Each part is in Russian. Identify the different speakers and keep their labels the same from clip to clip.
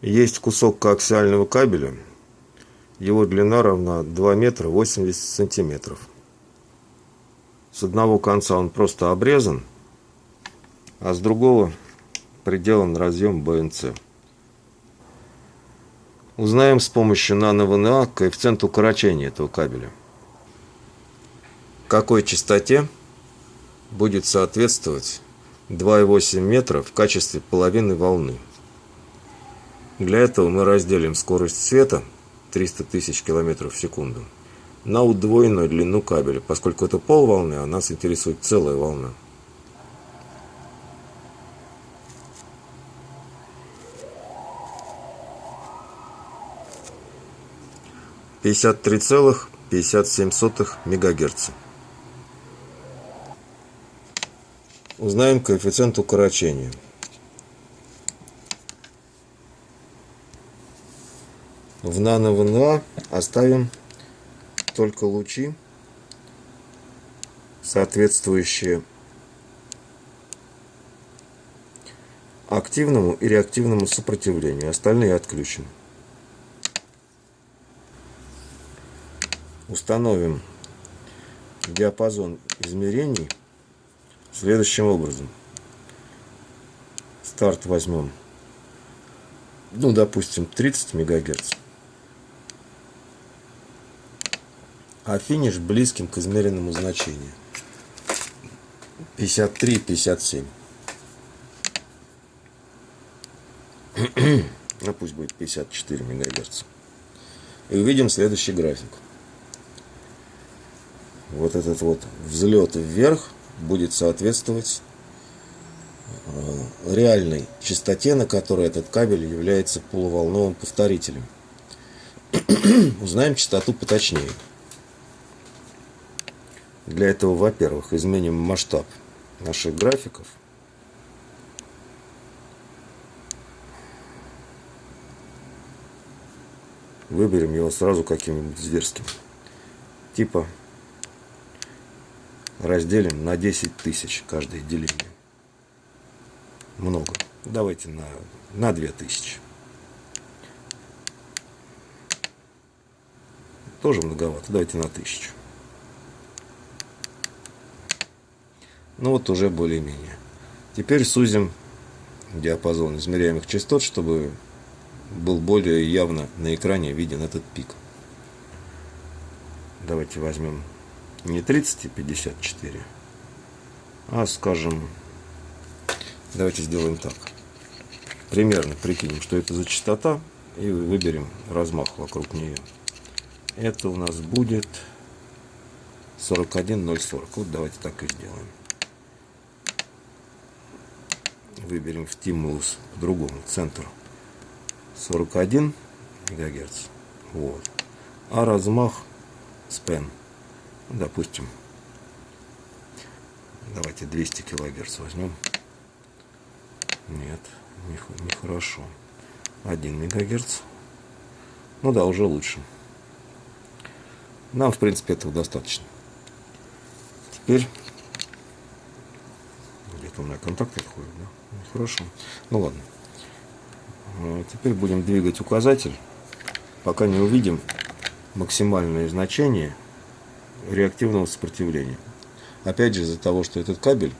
Speaker 1: Есть кусок коаксиального кабеля. Его длина равна 2 метра 80 сантиметров. С одного конца он просто обрезан, а с другого приделан разъем БНЦ. Узнаем с помощью нано-ВНА коэффициент укорочения этого кабеля. Какой частоте будет соответствовать 2,8 метра в качестве половины волны. Для этого мы разделим скорость света 300 тысяч километров в секунду на удвоенную длину кабеля, поскольку это полволны, а нас интересует целая волна. Пятьдесят три целых пятьдесят семь сотых мегагерца. Узнаем коэффициент укорочения. В нано-ВНА оставим только лучи, соответствующие активному и реактивному сопротивлению. Остальные отключим. Установим диапазон измерений следующим образом. Старт возьмем, ну, допустим, 30 мегагерц. А финиш близким к измеренному значению. 53-57. ну пусть будет 54 мегагерца. И увидим следующий график. Вот этот вот взлет вверх будет соответствовать э, реальной частоте, на которой этот кабель является полуволновым повторителем. Узнаем частоту поточнее. Для этого, во-первых, изменим масштаб наших графиков. Выберем его сразу каким-нибудь зверским. Типа разделим на 10 тысяч каждое деление. Много. Давайте на, на 2000. Тоже многовато. Давайте на 1000. Ну вот уже более-менее. Теперь сузим диапазон измеряемых частот, чтобы был более явно на экране виден этот пик. Давайте возьмем не 30 и 54, а скажем, давайте сделаем так. Примерно прикинем, что это за частота, и выберем размах вокруг нее. Это у нас будет 41,040. Вот давайте так и сделаем выберем в стимулус по-другому, центр 41 мегагерц. Вот. А размах спен, допустим, давайте 200 килогерц возьмем. Нет, нехорошо. Не 1 мегагерц. Ну да, уже лучше. Нам, в принципе, этого достаточно. Теперь у меня контакты отходят, да? Хорошо. Ну ладно. А, теперь будем двигать указатель, пока не увидим максимальное значение реактивного сопротивления. Опять же, из-за того, что этот кабель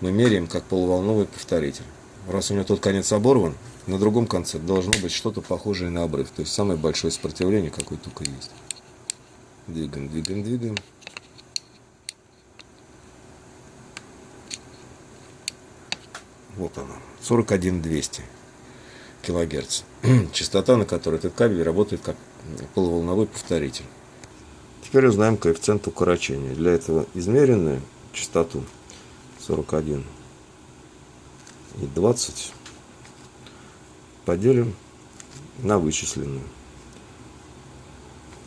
Speaker 1: мы меряем как полуволновый повторитель. Раз у него тот конец оборван, на другом конце должно быть что-то похожее на обрыв. То есть самое большое сопротивление, какое только есть. Двигаем, двигаем, двигаем. Вот она, 41200 килогерц. Частота, на которой этот кабель работает как полуволновой повторитель. Теперь узнаем коэффициент укорочения. Для этого измеренную частоту 41 и 20 поделим на вычисленную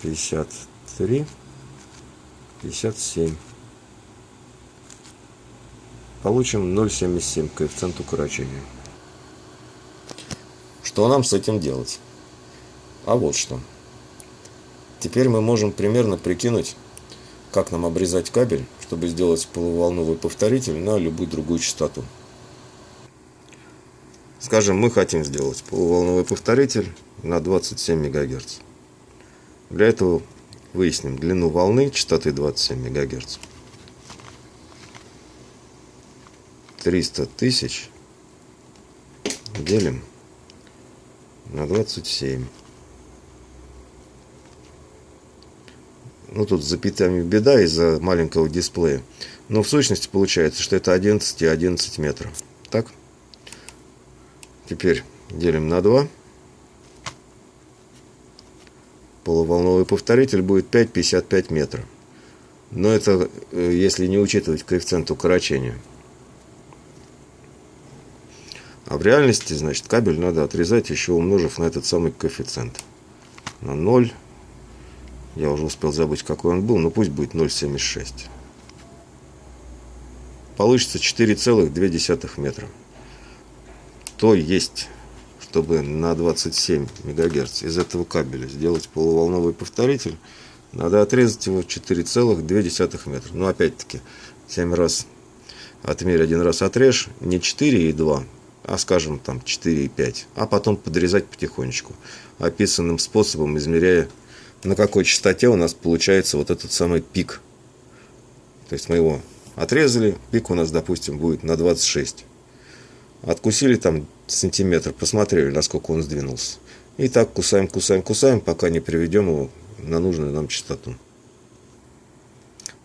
Speaker 1: 53 57 получим 0,77 коэффициент укорочения. Что нам с этим делать? А вот что. Теперь мы можем примерно прикинуть, как нам обрезать кабель, чтобы сделать полуволновый повторитель на любую другую частоту. скажем, мы хотим сделать полуволновой повторитель на 27 МГц. Для этого выясним длину волны частоты 27 МГц. 300 тысяч делим на 27. Ну, тут с беда из-за маленького дисплея. Но в сущности получается, что это 11 и 11 метров. Так? Теперь делим на 2. Полуволновый повторитель будет 5,55 метров. Но это э, если не учитывать коэффициент укорочения. А в реальности, значит, кабель надо отрезать, еще умножив на этот самый коэффициент. На 0. Я уже успел забыть, какой он был, но пусть будет 0,76. Получится 4,2 метра. То есть, чтобы на 27 МГц из этого кабеля сделать полуволновый повторитель, надо отрезать его 4,2 метра. Но опять-таки, 7 раз отмерь, один раз отрежь, не 4,2 а скажем там 4,5, а потом подрезать потихонечку, описанным способом, измеряя, на какой частоте у нас получается вот этот самый пик. То есть мы его отрезали, пик у нас, допустим, будет на 26. Откусили там сантиметр, посмотрели, насколько он сдвинулся. И так кусаем, кусаем, кусаем, пока не приведем его на нужную нам частоту.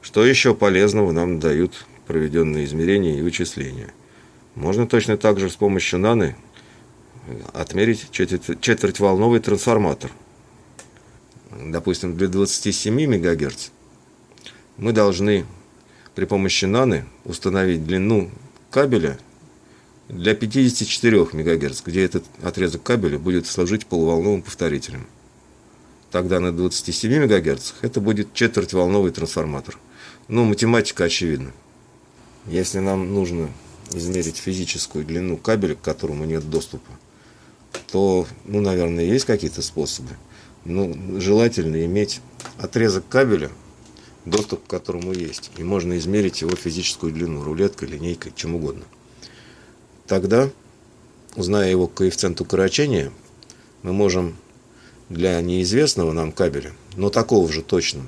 Speaker 1: Что еще полезного нам дают проведенные измерения и вычисления? Можно точно так же с помощью наны отмерить четвертьволновый трансформатор. Допустим, для 27 МГц мы должны при помощи наны установить длину кабеля для 54 МГц, где этот отрезок кабеля будет служить полуволновым повторителем. Тогда на 27 МГц это будет четвертьволновый трансформатор. Ну, математика очевидна. Если нам нужно измерить физическую длину кабеля, к которому нет доступа, то, ну, наверное, есть какие-то способы. Но желательно иметь отрезок кабеля, доступ к которому есть. И можно измерить его физическую длину, рулеткой, линейкой, чем угодно. Тогда, узная его коэффициент укорочения, мы можем для неизвестного нам кабеля, но такого же точно,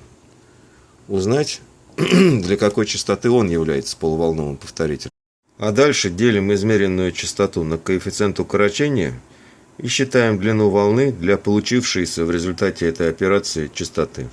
Speaker 1: узнать, для какой частоты он является полуволновым повторителем. А дальше делим измеренную частоту на коэффициент укорочения и считаем длину волны для получившейся в результате этой операции частоты.